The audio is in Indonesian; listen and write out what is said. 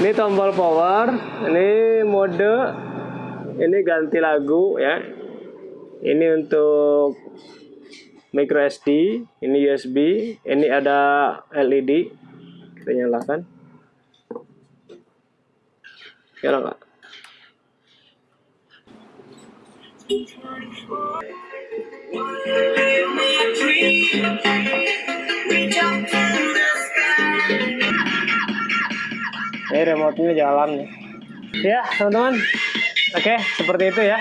Ini tombol power, ini mode, ini ganti lagu ya. Ini untuk micro SD, ini USB, ini ada LED. Kita nyalakan. Nyala nggak? Ini remote-nya jalan nih. Ya, teman-teman. Oke, seperti itu ya.